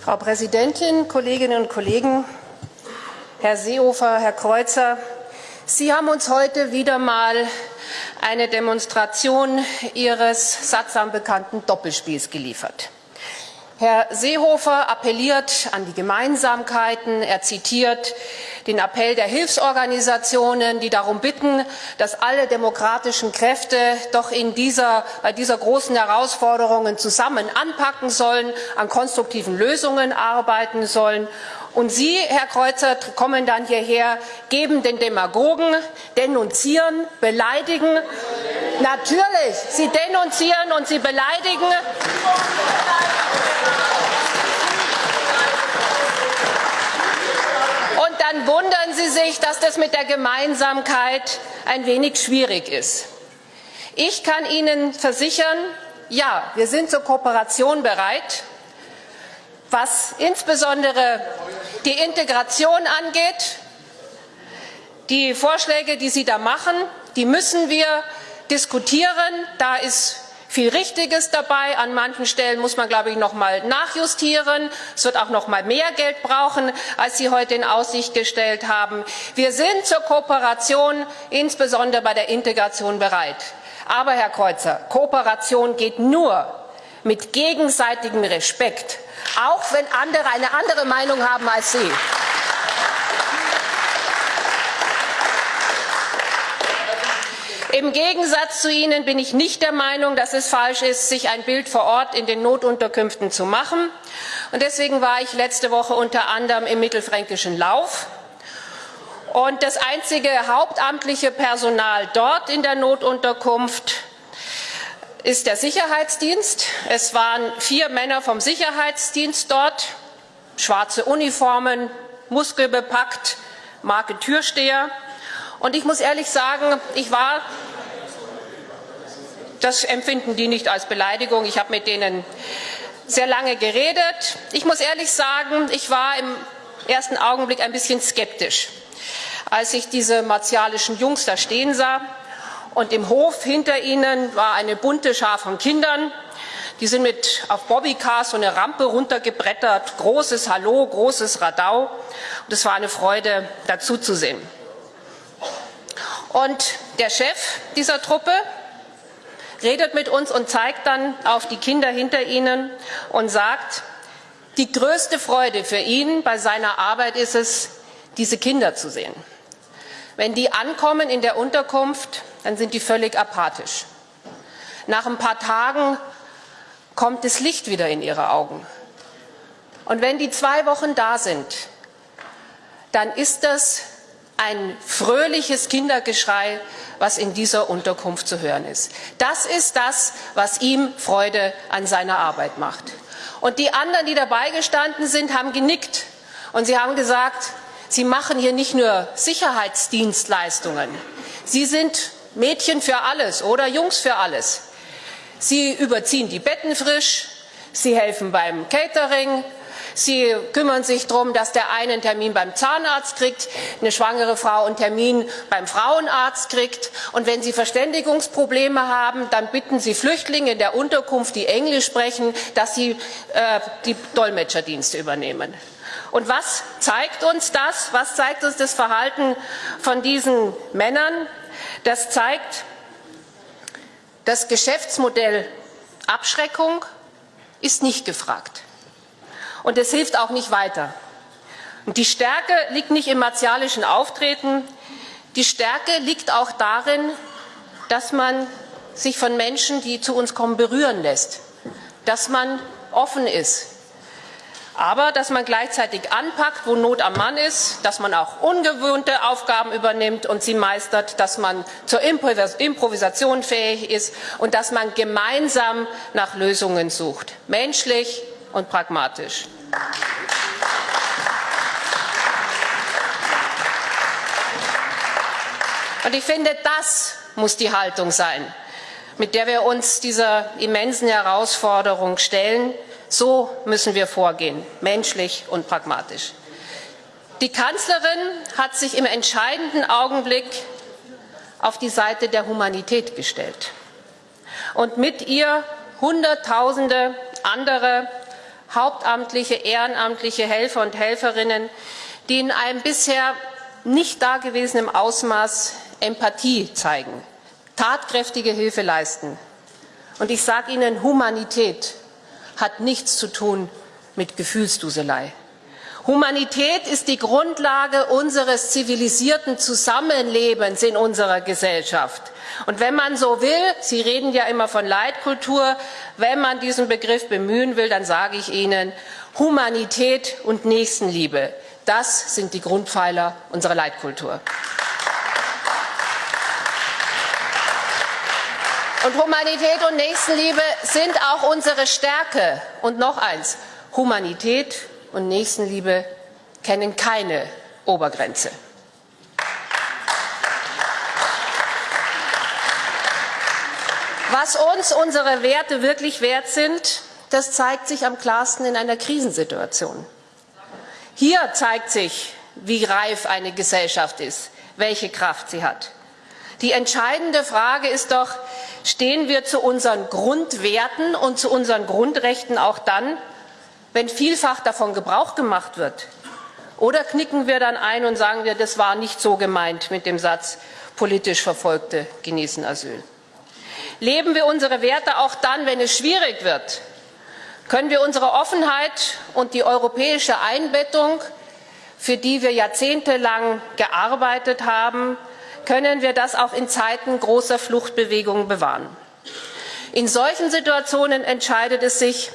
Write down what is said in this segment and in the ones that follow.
Frau Präsidentin, Kolleginnen und Kollegen, Herr Seehofer, Herr Kreuzer, Sie haben uns heute wieder mal eine Demonstration Ihres sattsam bekannten Doppelspiels geliefert. Herr Seehofer appelliert an die Gemeinsamkeiten. Er zitiert den Appell der Hilfsorganisationen, die darum bitten, dass alle demokratischen Kräfte doch in dieser, bei dieser großen Herausforderungen zusammen anpacken sollen, an konstruktiven Lösungen arbeiten sollen. Und Sie, Herr Kreuzer, kommen dann hierher, geben den Demagogen, denunzieren, beleidigen. Natürlich, Sie denunzieren und Sie beleidigen. Und dann wundern Sie sich, dass das mit der Gemeinsamkeit ein wenig schwierig ist. Ich kann Ihnen versichern, ja, wir sind zur Kooperation bereit, was insbesondere die Integration angeht. Die Vorschläge, die Sie da machen, die müssen wir diskutieren. Da ist viel Richtiges dabei. An manchen Stellen muss man, glaube ich, noch mal nachjustieren. Es wird auch noch mal mehr Geld brauchen, als Sie heute in Aussicht gestellt haben. Wir sind zur Kooperation, insbesondere bei der Integration, bereit. Aber, Herr Kreuzer, Kooperation geht nur mit gegenseitigem Respekt, auch wenn andere eine andere Meinung haben als Sie. Im Gegensatz zu Ihnen bin ich nicht der Meinung, dass es falsch ist, sich ein Bild vor Ort in den Notunterkünften zu machen. Und deswegen war ich letzte Woche unter anderem im mittelfränkischen Lauf. Und das einzige hauptamtliche Personal dort in der Notunterkunft ist der Sicherheitsdienst. Es waren vier Männer vom Sicherheitsdienst dort, schwarze Uniformen, muskelbepackt, Marke Türsteher. Und ich muss ehrlich sagen, ich war, das empfinden die nicht als Beleidigung, ich habe mit denen sehr lange geredet. Ich muss ehrlich sagen, ich war im ersten Augenblick ein bisschen skeptisch, als ich diese martialischen Jungs da stehen sah. Und im Hof hinter ihnen war eine bunte Schar von Kindern. Die sind mit auf Bobbycars so eine Rampe runtergebrettert. Großes Hallo, großes Radau. Und es war eine Freude, dazu zu. Und der Chef dieser Truppe redet mit uns und zeigt dann auf die Kinder hinter ihnen und sagt, die größte Freude für ihn bei seiner Arbeit ist es, diese Kinder zu sehen. Wenn die ankommen in der Unterkunft, dann sind die völlig apathisch. Nach ein paar Tagen kommt das Licht wieder in ihre Augen. Und wenn die zwei Wochen da sind, dann ist das ein fröhliches Kindergeschrei, was in dieser Unterkunft zu hören ist. Das ist das, was ihm Freude an seiner Arbeit macht. Und die anderen, die dabei gestanden sind, haben genickt und sie haben gesagt, sie machen hier nicht nur Sicherheitsdienstleistungen, sie sind Mädchen für alles oder Jungs für alles. Sie überziehen die Betten frisch, sie helfen beim Catering, Sie kümmern sich darum, dass der eine einen Termin beim Zahnarzt kriegt, eine schwangere Frau einen Termin beim Frauenarzt kriegt. Und wenn Sie Verständigungsprobleme haben, dann bitten Sie Flüchtlinge in der Unterkunft, die Englisch sprechen, dass sie äh, die Dolmetscherdienste übernehmen. Und was zeigt uns das? Was zeigt uns das Verhalten von diesen Männern? Das zeigt, das Geschäftsmodell Abschreckung ist nicht gefragt. Und es hilft auch nicht weiter. Und die Stärke liegt nicht im martialischen Auftreten. Die Stärke liegt auch darin, dass man sich von Menschen, die zu uns kommen, berühren lässt. Dass man offen ist. Aber dass man gleichzeitig anpackt, wo Not am Mann ist, dass man auch ungewohnte Aufgaben übernimmt und sie meistert, dass man zur Improvisation fähig ist und dass man gemeinsam nach Lösungen sucht. Menschlich, und pragmatisch. Und ich finde, das muss die Haltung sein, mit der wir uns dieser immensen Herausforderung stellen. So müssen wir vorgehen, menschlich und pragmatisch. Die Kanzlerin hat sich im entscheidenden Augenblick auf die Seite der Humanität gestellt und mit ihr Hunderttausende andere hauptamtliche, ehrenamtliche Helfer und Helferinnen, die in einem bisher nicht dagewesenen Ausmaß Empathie zeigen, tatkräftige Hilfe leisten. Und ich sage Ihnen, Humanität hat nichts zu tun mit Gefühlsduselei. Humanität ist die Grundlage unseres zivilisierten Zusammenlebens in unserer Gesellschaft. Und wenn man so will, Sie reden ja immer von Leitkultur, wenn man diesen Begriff bemühen will, dann sage ich Ihnen, Humanität und Nächstenliebe, das sind die Grundpfeiler unserer Leitkultur. Und Humanität und Nächstenliebe sind auch unsere Stärke. Und noch eins, Humanität und Nächstenliebe kennen keine Obergrenze. Was uns unsere Werte wirklich wert sind, das zeigt sich am klarsten in einer Krisensituation. Hier zeigt sich, wie reif eine Gesellschaft ist, welche Kraft sie hat. Die entscheidende Frage ist doch, stehen wir zu unseren Grundwerten und zu unseren Grundrechten auch dann, wenn vielfach davon Gebrauch gemacht wird? Oder knicken wir dann ein und sagen wir, das war nicht so gemeint mit dem Satz, politisch Verfolgte genießen Asyl? Leben wir unsere Werte auch dann, wenn es schwierig wird? Können wir unsere Offenheit und die europäische Einbettung, für die wir jahrzehntelang gearbeitet haben, können wir das auch in Zeiten großer Fluchtbewegungen bewahren? In solchen Situationen entscheidet es sich,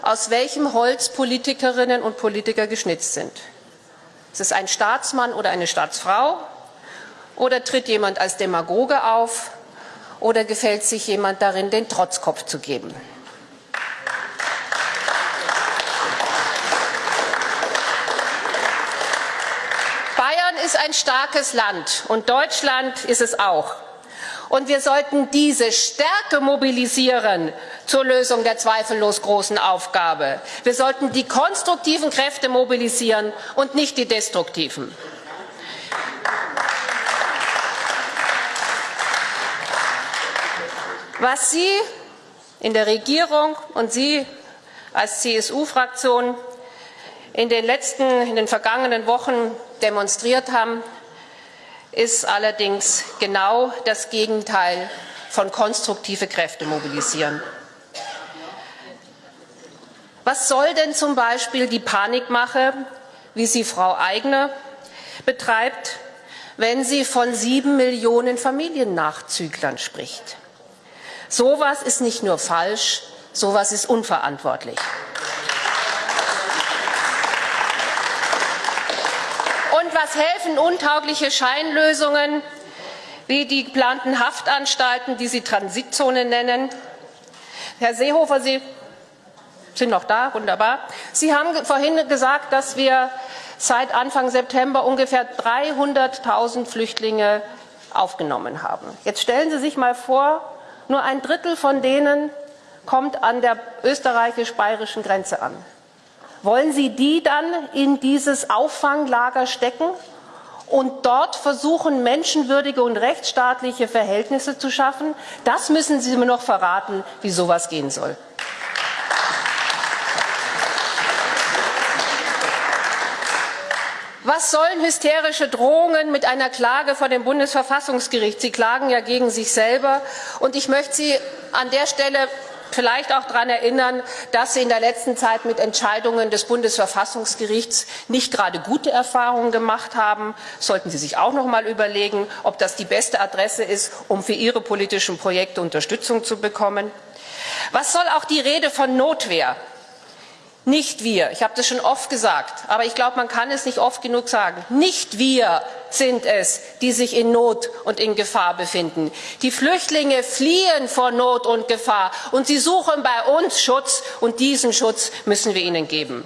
aus welchem Holz Politikerinnen und Politiker geschnitzt sind. Ist es ein Staatsmann oder eine Staatsfrau? Oder tritt jemand als Demagoge auf? Oder gefällt sich jemand darin, den Trotzkopf zu geben? Bayern ist ein starkes Land und Deutschland ist es auch. Und wir sollten diese Stärke mobilisieren zur Lösung der zweifellos großen Aufgabe. Wir sollten die konstruktiven Kräfte mobilisieren und nicht die destruktiven. Was Sie in der Regierung und Sie als CSU-Fraktion in den letzten, in den vergangenen Wochen demonstriert haben, ist allerdings genau das Gegenteil von konstruktive Kräfte mobilisieren. Was soll denn zum Beispiel die Panikmache, wie sie Frau Eigner betreibt, wenn sie von sieben Millionen Familiennachzüglern spricht? Sowas ist nicht nur falsch, sowas ist unverantwortlich. was helfen untaugliche Scheinlösungen wie die geplanten Haftanstalten, die Sie Transitzone nennen? Herr Seehofer, Sie sind noch da, wunderbar. Sie haben vorhin gesagt, dass wir seit Anfang September ungefähr 300.000 Flüchtlinge aufgenommen haben. Jetzt stellen Sie sich mal vor, nur ein Drittel von denen kommt an der österreichisch-bayerischen Grenze an. Wollen Sie die dann in dieses Auffanglager stecken und dort versuchen, menschenwürdige und rechtsstaatliche Verhältnisse zu schaffen? Das müssen Sie mir noch verraten, wie sowas gehen soll. Was sollen hysterische Drohungen mit einer Klage vor dem Bundesverfassungsgericht? Sie klagen ja gegen sich selber. Und ich möchte Sie an der Stelle vielleicht auch daran erinnern, dass Sie in der letzten Zeit mit Entscheidungen des Bundesverfassungsgerichts nicht gerade gute Erfahrungen gemacht haben. Sollten Sie sich auch noch mal überlegen, ob das die beste Adresse ist, um für Ihre politischen Projekte Unterstützung zu bekommen. Was soll auch die Rede von Notwehr? Nicht wir, ich habe das schon oft gesagt, aber ich glaube, man kann es nicht oft genug sagen. Nicht wir sind es, die sich in Not und in Gefahr befinden. Die Flüchtlinge fliehen vor Not und Gefahr und sie suchen bei uns Schutz und diesen Schutz müssen wir ihnen geben.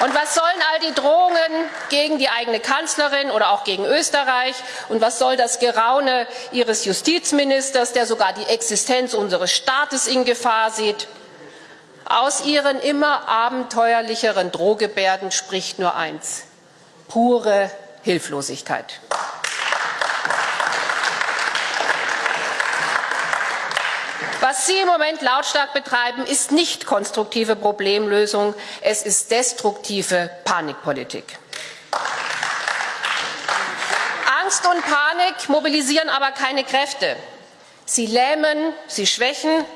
Und was sollen all die Drohungen gegen die eigene Kanzlerin oder auch gegen Österreich? Und was soll das Geraune Ihres Justizministers, der sogar die Existenz unseres Staates in Gefahr sieht? Aus ihren immer abenteuerlicheren Drohgebärden spricht nur eins. Pure Hilflosigkeit. Was Sie im Moment lautstark betreiben, ist nicht konstruktive Problemlösung, es ist destruktive Panikpolitik. Angst und Panik mobilisieren aber keine Kräfte. Sie lähmen, sie schwächen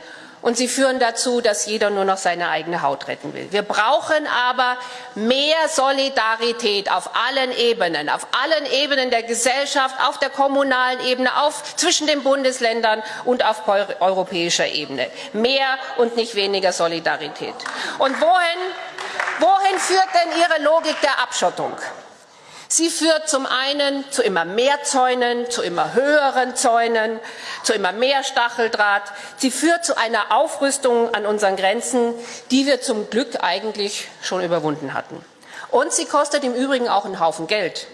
und sie führen dazu, dass jeder nur noch seine eigene Haut retten will. Wir brauchen aber mehr Solidarität auf allen Ebenen, auf allen Ebenen der Gesellschaft, auf der kommunalen Ebene, auf, zwischen den Bundesländern und auf europäischer Ebene. Mehr und nicht weniger Solidarität. Und wohin, wohin führt denn Ihre Logik der Abschottung? Sie führt zum einen zu immer mehr Zäunen, zu immer höheren Zäunen, zu immer mehr Stacheldraht. Sie führt zu einer Aufrüstung an unseren Grenzen, die wir zum Glück eigentlich schon überwunden hatten. Und sie kostet im Übrigen auch einen Haufen Geld.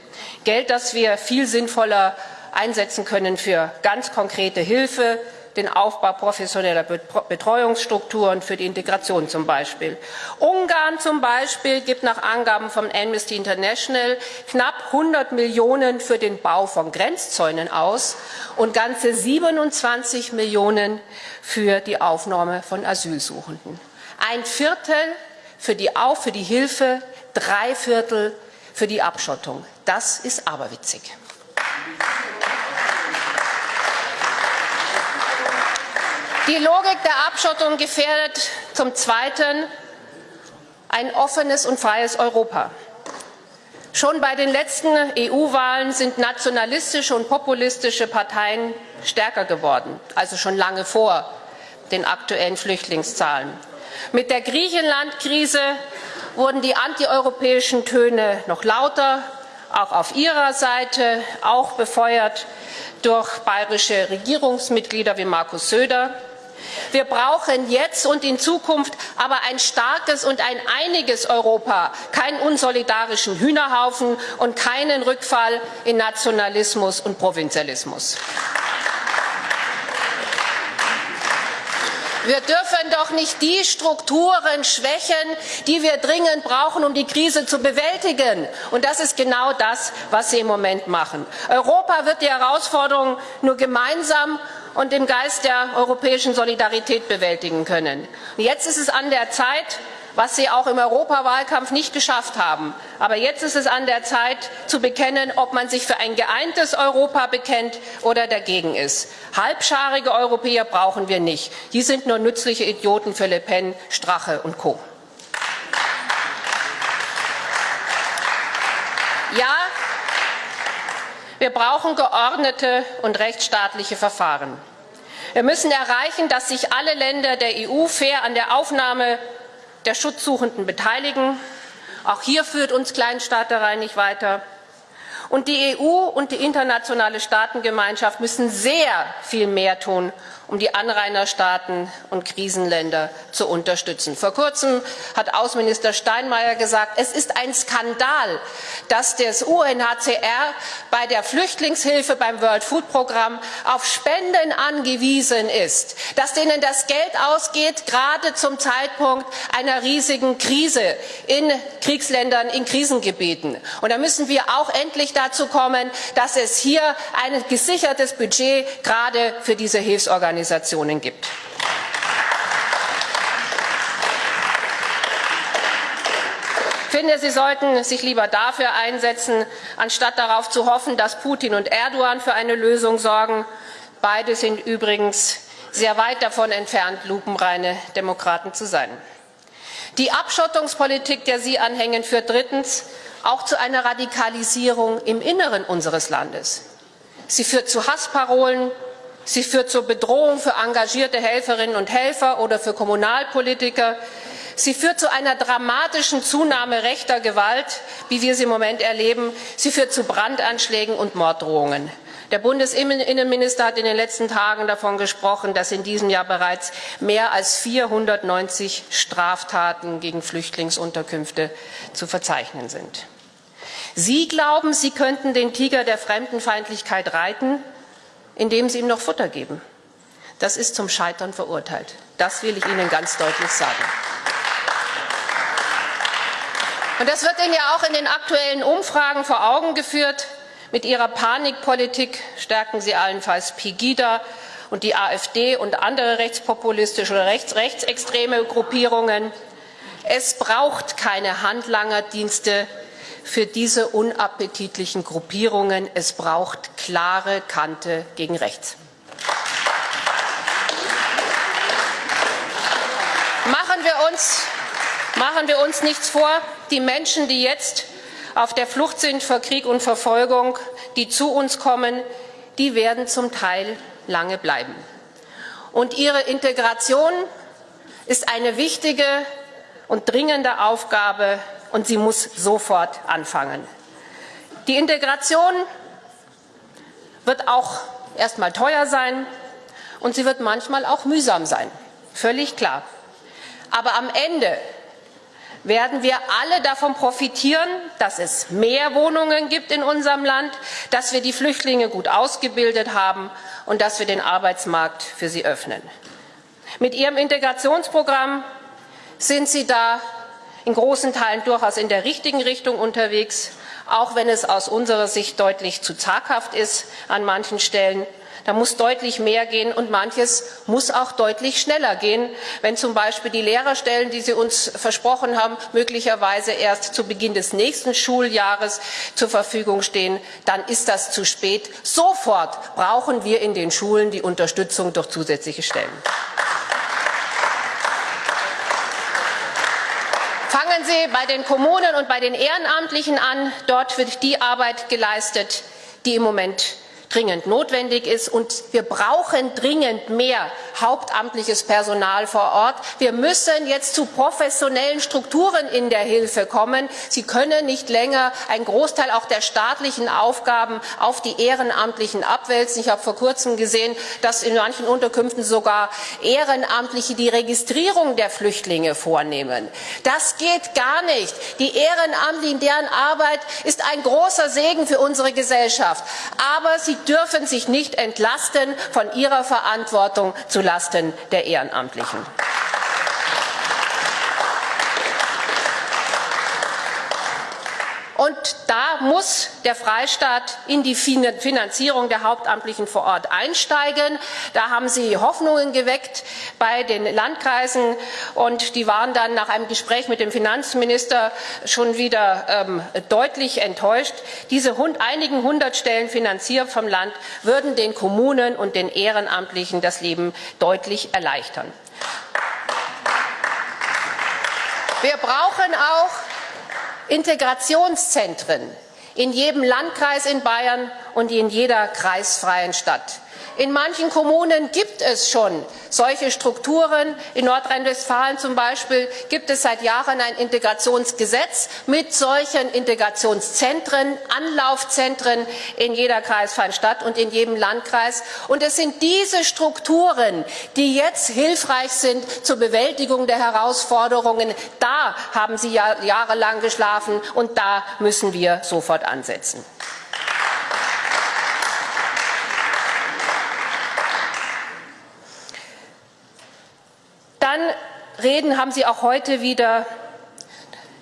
Geld, das wir viel sinnvoller einsetzen können für ganz konkrete Hilfe, den Aufbau professioneller Betreuungsstrukturen für die Integration zum Beispiel. Ungarn zum Beispiel gibt nach Angaben von Amnesty International knapp 100 Millionen für den Bau von Grenzzäunen aus und ganze 27 Millionen für die Aufnahme von Asylsuchenden. Ein Viertel für die, für die Hilfe, drei Viertel für die Abschottung. Das ist aberwitzig. Die Logik der Abschottung gefährdet zum Zweiten ein offenes und freies Europa. Schon bei den letzten EU-Wahlen sind nationalistische und populistische Parteien stärker geworden, also schon lange vor den aktuellen Flüchtlingszahlen. Mit der Griechenland-Krise wurden die antieuropäischen Töne noch lauter, auch auf ihrer Seite, auch befeuert durch bayerische Regierungsmitglieder wie Markus Söder. Wir brauchen jetzt und in Zukunft aber ein starkes und ein einiges Europa, keinen unsolidarischen Hühnerhaufen und keinen Rückfall in Nationalismus und Provinzialismus. Wir dürfen doch nicht die Strukturen schwächen, die wir dringend brauchen, um die Krise zu bewältigen. Und das ist genau das, was Sie im Moment machen. Europa wird die Herausforderungen nur gemeinsam und im Geist der europäischen Solidarität bewältigen können. Jetzt ist es an der Zeit, was Sie auch im Europawahlkampf nicht geschafft haben. Aber jetzt ist es an der Zeit zu bekennen, ob man sich für ein geeintes Europa bekennt oder dagegen ist. Halbscharige Europäer brauchen wir nicht. Die sind nur nützliche Idioten für Le Pen, Strache und Co. Ja, wir brauchen geordnete und rechtsstaatliche Verfahren. Wir müssen erreichen, dass sich alle Länder der EU fair an der Aufnahme der Schutzsuchenden beteiligen. Auch hier führt uns Kleinstaaterei nicht weiter. Und die EU und die internationale Staatengemeinschaft müssen sehr viel mehr tun, um die Anrainerstaaten und Krisenländer zu unterstützen. Vor kurzem hat Außenminister Steinmeier gesagt, es ist ein Skandal, dass das UNHCR bei der Flüchtlingshilfe beim World Food Programm auf Spenden angewiesen ist, dass denen das Geld ausgeht, gerade zum Zeitpunkt einer riesigen Krise in Kriegsländern, in Krisengebieten. Und da müssen wir auch endlich dazu kommen, dass es hier ein gesichertes Budget gerade für diese Hilfsorganisationen gibt. Ich finde, Sie sollten sich lieber dafür einsetzen, anstatt darauf zu hoffen, dass Putin und Erdogan für eine Lösung sorgen. Beide sind übrigens sehr weit davon entfernt, lupenreine Demokraten zu sein. Die Abschottungspolitik, der Sie anhängen, führt drittens auch zu einer Radikalisierung im Inneren unseres Landes. Sie führt zu Hassparolen, sie führt zur Bedrohung für engagierte Helferinnen und Helfer oder für Kommunalpolitiker. Sie führt zu einer dramatischen Zunahme rechter Gewalt, wie wir sie im Moment erleben. Sie führt zu Brandanschlägen und Morddrohungen. Der Bundesinnenminister hat in den letzten Tagen davon gesprochen, dass in diesem Jahr bereits mehr als 490 Straftaten gegen Flüchtlingsunterkünfte zu verzeichnen sind. Sie glauben, Sie könnten den Tiger der Fremdenfeindlichkeit reiten, indem Sie ihm noch Futter geben. Das ist zum Scheitern verurteilt. Das will ich Ihnen ganz deutlich sagen. Und das wird Ihnen ja auch in den aktuellen Umfragen vor Augen geführt. Mit ihrer Panikpolitik stärken sie allenfalls Pegida und die AfD und andere rechtspopulistische oder rechts rechtsextreme Gruppierungen. Es braucht keine Handlangerdienste für diese unappetitlichen Gruppierungen. Es braucht klare Kante gegen rechts. Machen wir uns, machen wir uns nichts vor, die Menschen, die jetzt auf der Flucht sind vor Krieg und Verfolgung, die zu uns kommen, die werden zum Teil lange bleiben. Und ihre Integration ist eine wichtige und dringende Aufgabe und sie muss sofort anfangen. Die Integration wird auch erst mal teuer sein und sie wird manchmal auch mühsam sein. Völlig klar. Aber am Ende werden wir alle davon profitieren, dass es mehr Wohnungen gibt in unserem Land, dass wir die Flüchtlinge gut ausgebildet haben und dass wir den Arbeitsmarkt für sie öffnen. Mit Ihrem Integrationsprogramm sind Sie da in großen Teilen durchaus in der richtigen Richtung unterwegs, auch wenn es aus unserer Sicht deutlich zu zaghaft ist an manchen Stellen. Da muss deutlich mehr gehen und manches muss auch deutlich schneller gehen. Wenn zum Beispiel die Lehrerstellen, die Sie uns versprochen haben, möglicherweise erst zu Beginn des nächsten Schuljahres zur Verfügung stehen, dann ist das zu spät. Sofort brauchen wir in den Schulen die Unterstützung durch zusätzliche Stellen. Fangen Sie bei den Kommunen und bei den Ehrenamtlichen an. Dort wird die Arbeit geleistet, die im Moment dringend notwendig ist. Und wir brauchen dringend mehr hauptamtliches Personal vor Ort. Wir müssen jetzt zu professionellen Strukturen in der Hilfe kommen. Sie können nicht länger einen Großteil auch der staatlichen Aufgaben auf die Ehrenamtlichen abwälzen. Ich habe vor kurzem gesehen, dass in manchen Unterkünften sogar Ehrenamtliche die Registrierung der Flüchtlinge vornehmen. Das geht gar nicht. Die Ehrenamtlichen, deren Arbeit ist ein großer Segen für unsere Gesellschaft. Aber sie dürfen sich nicht entlasten von ihrer Verantwortung zulasten der Ehrenamtlichen. Und da muss der Freistaat in die Finanzierung der Hauptamtlichen vor Ort einsteigen. Da haben Sie Hoffnungen geweckt bei den Landkreisen und die waren dann nach einem Gespräch mit dem Finanzminister schon wieder ähm, deutlich enttäuscht. Diese hund, einigen hundert Stellen finanziert vom Land würden den Kommunen und den Ehrenamtlichen das Leben deutlich erleichtern. Wir brauchen auch Integrationszentren in jedem Landkreis in Bayern und in jeder kreisfreien Stadt. In manchen Kommunen gibt es schon solche Strukturen. In Nordrhein-Westfalen zum Beispiel gibt es seit Jahren ein Integrationsgesetz mit solchen Integrationszentren, Anlaufzentren in jeder kreisfreien Stadt und in jedem Landkreis. Und es sind diese Strukturen, die jetzt hilfreich sind zur Bewältigung der Herausforderungen. Da haben Sie jahrelang geschlafen und da müssen wir sofort ansetzen. Dann reden haben Sie auch heute wieder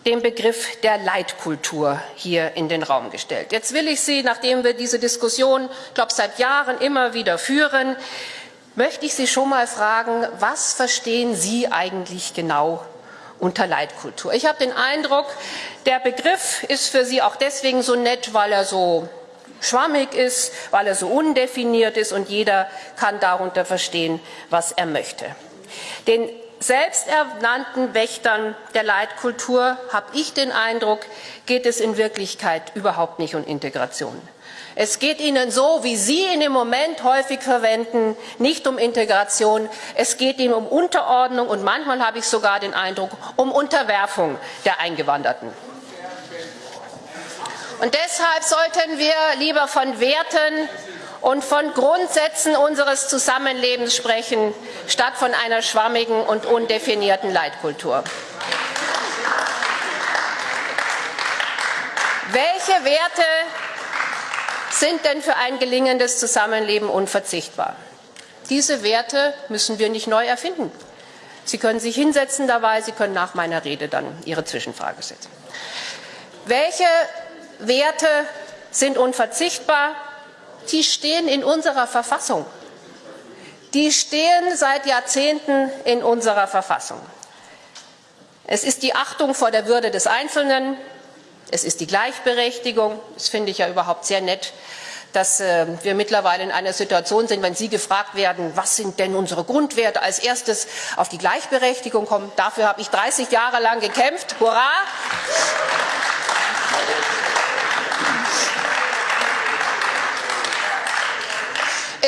den Begriff der Leitkultur hier in den Raum gestellt. Jetzt will ich Sie, nachdem wir diese Diskussion, glaube, seit Jahren immer wieder führen, möchte ich Sie schon mal fragen, was verstehen Sie eigentlich genau unter Leitkultur? Ich habe den Eindruck, der Begriff ist für Sie auch deswegen so nett, weil er so schwammig ist, weil er so undefiniert ist und jeder kann darunter verstehen, was er möchte. Den selbsternannten Wächtern der Leitkultur, habe ich den Eindruck, geht es in Wirklichkeit überhaupt nicht um Integration. Es geht ihnen so, wie Sie ihn im Moment häufig verwenden, nicht um Integration. Es geht ihnen um Unterordnung und manchmal habe ich sogar den Eindruck, um Unterwerfung der Eingewanderten. Und deshalb sollten wir lieber von Werten und von Grundsätzen unseres Zusammenlebens sprechen, statt von einer schwammigen und undefinierten Leitkultur. Welche Werte sind denn für ein gelingendes Zusammenleben unverzichtbar? Diese Werte müssen wir nicht neu erfinden. Sie können sich hinsetzen dabei, Sie können nach meiner Rede dann Ihre Zwischenfrage setzen. Welche Werte sind unverzichtbar? Die stehen in unserer Verfassung. die stehen seit Jahrzehnten in unserer Verfassung. Es ist die Achtung vor der Würde des Einzelnen, es ist die Gleichberechtigung, das finde ich ja überhaupt sehr nett, dass äh, wir mittlerweile in einer Situation sind, wenn Sie gefragt werden, was sind denn unsere Grundwerte, als erstes auf die Gleichberechtigung kommen. Dafür habe ich 30 Jahre lang gekämpft. Hurra!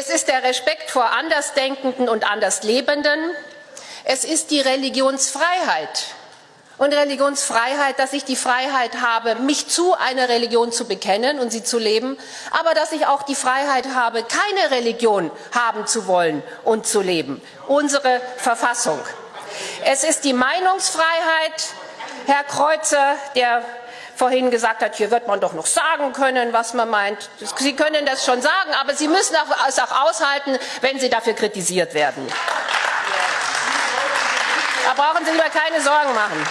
Es ist der Respekt vor Andersdenkenden und Anderslebenden. Es ist die Religionsfreiheit. Und Religionsfreiheit, dass ich die Freiheit habe, mich zu einer Religion zu bekennen und sie zu leben, aber dass ich auch die Freiheit habe, keine Religion haben zu wollen und zu leben. Unsere Verfassung. Es ist die Meinungsfreiheit, Herr Kreuzer, der vorhin gesagt hat, hier wird man doch noch sagen können, was man meint. Sie können das schon sagen, aber Sie müssen es auch aushalten, wenn Sie dafür kritisiert werden. Da brauchen Sie lieber keine Sorgen machen.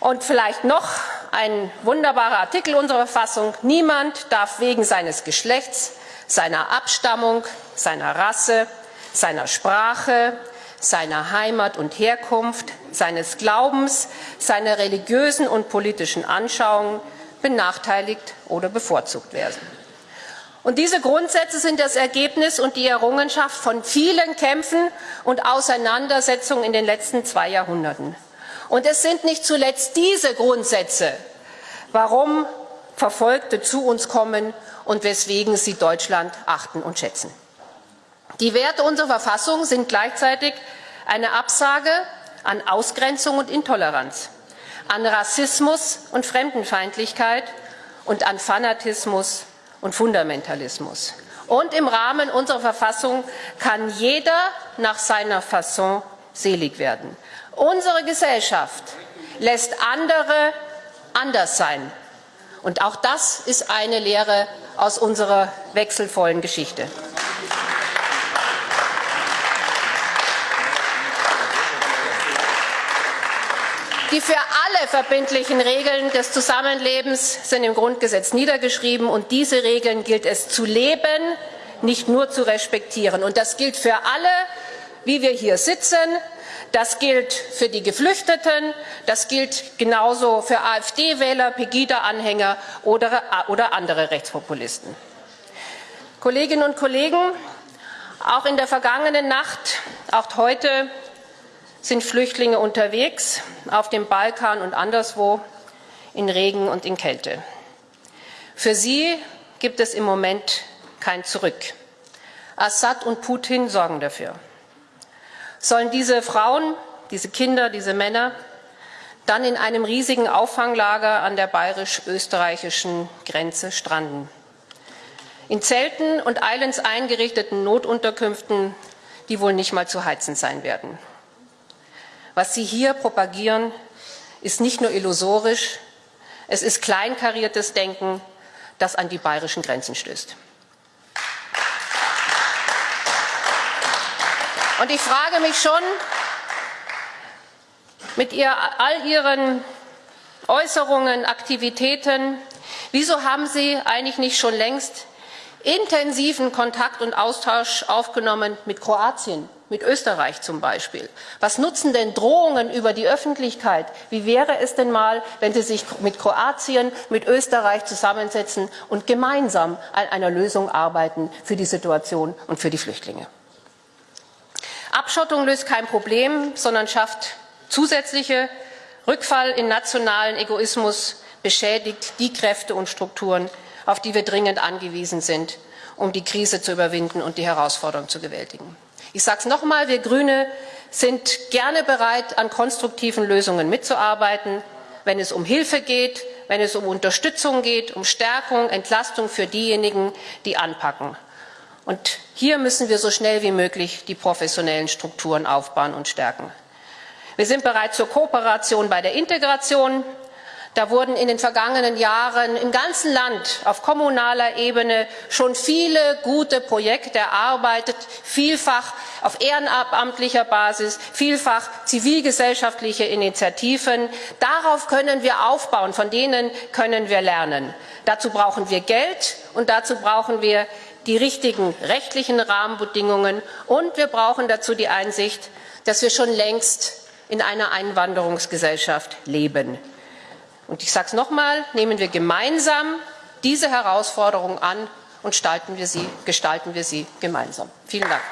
Und vielleicht noch ein wunderbarer Artikel unserer Verfassung. Niemand darf wegen seines Geschlechts, seiner Abstammung, seiner Rasse, seiner Sprache, seiner Heimat und Herkunft, seines Glaubens, seiner religiösen und politischen Anschauungen benachteiligt oder bevorzugt werden. Und diese Grundsätze sind das Ergebnis und die Errungenschaft von vielen Kämpfen und Auseinandersetzungen in den letzten zwei Jahrhunderten. Und es sind nicht zuletzt diese Grundsätze, warum Verfolgte zu uns kommen und weswegen sie Deutschland achten und schätzen. Die Werte unserer Verfassung sind gleichzeitig eine Absage an Ausgrenzung und Intoleranz, an Rassismus und Fremdenfeindlichkeit und an Fanatismus und Fundamentalismus. Und im Rahmen unserer Verfassung kann jeder nach seiner Fasson selig werden. Unsere Gesellschaft lässt andere anders sein. Und auch das ist eine Lehre aus unserer wechselvollen Geschichte. Die für alle verbindlichen Regeln des Zusammenlebens sind im Grundgesetz niedergeschrieben und diese Regeln gilt es zu leben, nicht nur zu respektieren. Und das gilt für alle, wie wir hier sitzen, das gilt für die Geflüchteten, das gilt genauso für AfD-Wähler, Pegida-Anhänger oder, oder andere Rechtspopulisten. Kolleginnen und Kollegen, auch in der vergangenen Nacht, auch heute sind Flüchtlinge unterwegs auf dem Balkan und anderswo in Regen und in Kälte. Für sie gibt es im Moment kein Zurück. Assad und Putin sorgen dafür. Sollen diese Frauen, diese Kinder, diese Männer dann in einem riesigen Auffanglager an der bayerisch-österreichischen Grenze stranden? In Zelten und eilends eingerichteten Notunterkünften, die wohl nicht mal zu heizen sein werden. Was Sie hier propagieren, ist nicht nur illusorisch, es ist kleinkariertes Denken, das an die bayerischen Grenzen stößt. Und ich frage mich schon, mit ihr, all Ihren Äußerungen, Aktivitäten, wieso haben Sie eigentlich nicht schon längst intensiven Kontakt und Austausch aufgenommen mit Kroatien, mit Österreich zum Beispiel. Was nutzen denn Drohungen über die Öffentlichkeit? Wie wäre es denn mal, wenn Sie sich mit Kroatien, mit Österreich zusammensetzen und gemeinsam an einer Lösung arbeiten für die Situation und für die Flüchtlinge? Abschottung löst kein Problem, sondern schafft zusätzliche Rückfall in nationalen Egoismus, beschädigt die Kräfte und Strukturen, auf die wir dringend angewiesen sind, um die Krise zu überwinden und die Herausforderung zu bewältigen. Ich sage es nochmal, wir Grüne sind gerne bereit, an konstruktiven Lösungen mitzuarbeiten, wenn es um Hilfe geht, wenn es um Unterstützung geht, um Stärkung, Entlastung für diejenigen, die anpacken. Und hier müssen wir so schnell wie möglich die professionellen Strukturen aufbauen und stärken. Wir sind bereit zur Kooperation bei der Integration. Da wurden in den vergangenen Jahren im ganzen Land auf kommunaler Ebene schon viele gute Projekte erarbeitet, vielfach auf ehrenamtlicher Basis, vielfach zivilgesellschaftliche Initiativen. Darauf können wir aufbauen, von denen können wir lernen. Dazu brauchen wir Geld und dazu brauchen wir die richtigen rechtlichen Rahmenbedingungen und wir brauchen dazu die Einsicht, dass wir schon längst in einer Einwanderungsgesellschaft leben. Und ich sage es nochmal, nehmen wir gemeinsam diese Herausforderung an und gestalten wir sie, gestalten wir sie gemeinsam. Vielen Dank.